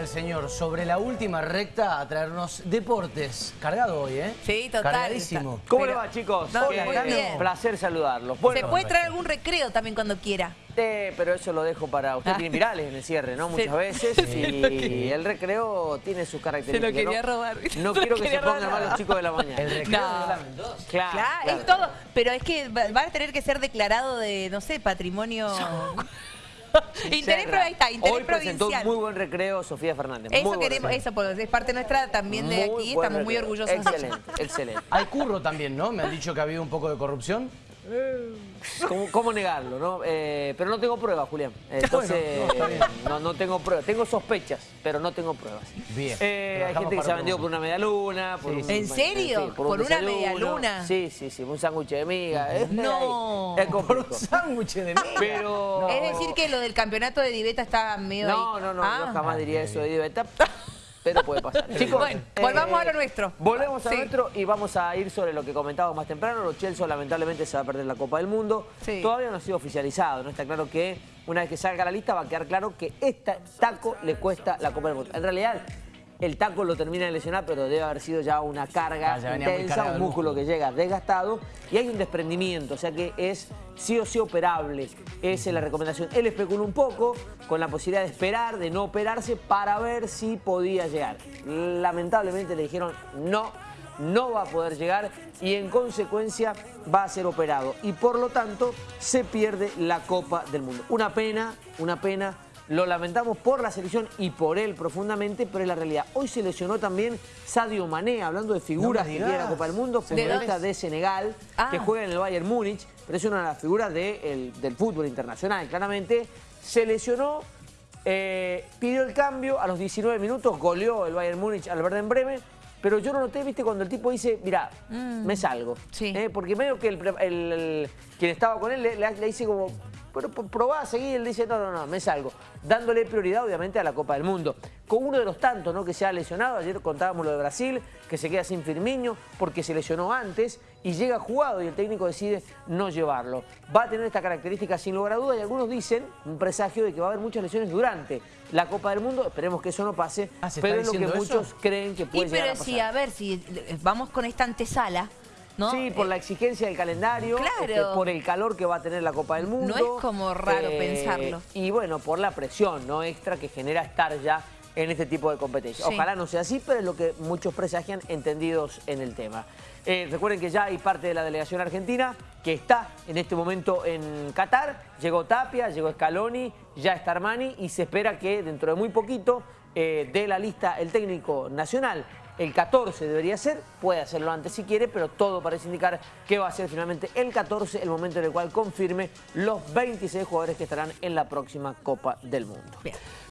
el señor sobre la última recta a traernos deportes. Cargado hoy, ¿eh? Sí, total. Cargadísimo. ¿Cómo Pero- le va, chicos? No, Qué muy bien. placer saludarlos. Se puede traer algún recreo también cuando quiera. eh, pero eso lo dejo para... Usted Ah. tiene virales en el cierre, ¿no? Muchas Sí. veces. Y el recreo tiene sus características. quería ¿no? robar. No Se lo quiero que se quería pongan mal los chicos de la mañana. El recreo No. de la Mendoza. Claro, Claro, claro. es todo. Pero es que va va a tener que ser declarado de, no sé, patrimonio... interés, está, interés Hoy presentó un provincial. muy buen recreo Sofía Fernández. Eso queremos, eso es parte nuestra también de Muy aquí, estamos muy orgullosos. Excelente, excelente. Hay curro también, ¿no? Me han dicho que ha habido un poco de corrupción. ¿Cómo, cómo negarlo, no? Eh, pero no tengo pruebas, Julián. Entonces, Bueno, no, no, no tengo pruebas. Tengo sospechas, pero no tengo pruebas. Bien. Eh, hay gente que se ha vendido por una media luna. Por Sí, un. ¿En serio? ¿Por una desayuno. media luna? Sí, sí, sí. Un sándwich de miga. eh. No. Es Por un sándwich de miga. Pero... Es decir que lo del campeonato de Diveta está medio No, ahí. no, no, Ah. yo jamás diría eso de Diveta, pero puede pasar. Chicos, Bueno, volvamos a lo nuestro. Volvemos a Sí. nuestro y vamos a ir sobre lo que comentábamos más temprano. Los Chelsea lamentablemente se va a perder la Copa del Mundo. Sí. Todavía no ha sido oficializado, ¿no? Está claro que una vez que salga la lista va a quedar claro que este taco le cuesta la Copa del Mundo. En realidad, el taco lo termina de lesionar, pero debe haber sido ya una carga Ah, ya intensa, un músculo. que llega desgastado y hay un desprendimiento, o sea que es sí o sí operable. Esa es la recomendación. Él especuló un poco con la posibilidad de esperar, de no operarse, para ver si podía llegar. Lamentablemente le dijeron no, no va a poder llegar y en consecuencia va a ser operado. Y por lo tanto se pierde la Copa del Mundo. Una pena, una pena. Lo lamentamos por la selección y por él profundamente, pero es la realidad. Hoy se lesionó también Sadio Mané, hablando de figuras que tiene la. Copa del Mundo, futbolista de Senegal, Ah. que juega en el Bayern Múnich, pero es una de las figuras de el- del fútbol internacional, claramente. Se lesionó, eh, pidió el cambio, a los 19 minutos goleó el Bayern Múnich al Werder Bremen, pero yo no noté, viste, cuando el tipo dice, mira, me salgo. Sí. Eh, porque medio que el- el- quien estaba con él le, le- le dice como, pero probá a seguir, él dice, no, no, no, me salgo. Dándole prioridad, obviamente, a la Copa del Mundo. Con uno de los tantos ¿no? que se ha lesionado, ayer contábamos lo de Brasil, que se queda sin Firmiño porque se lesionó antes y llega jugado y el técnico decide no llevarlo. Va a tener esta característica sin lugar a duda y algunos dicen, un presagio de que va a haber muchas lesiones durante la Copa del Mundo, esperemos que eso no pase, Ah, ¿se pero es lo que eso? muchos creen que Y puede llegar a pero pasar. si, a ver, si eh, vamos con esta antesala, ¿no? Sí, por Eh, la exigencia del calendario, Claro. este, por el calor que va a tener la Copa del Mundo. No es como raro pensarlo. Y bueno, por la presión no extra que genera estar ya en este tipo de competencia. Sí. Ojalá no sea así, pero es lo que muchos presagian entendidos en el tema. Eh, recuerden que ya hay parte de la delegación argentina que está en este momento en Qatar. Llegó Tapia, llegó Scaloni, ya está Armani y se espera que dentro de muy poquito eh, dé la lista el técnico nacional. El 14 debería ser, puede hacerlo antes si quiere, pero todo parece indicar que va a ser finalmente el 14, el momento en el cual confirme los 26 jugadores que estarán en la próxima Copa del Mundo. Bien.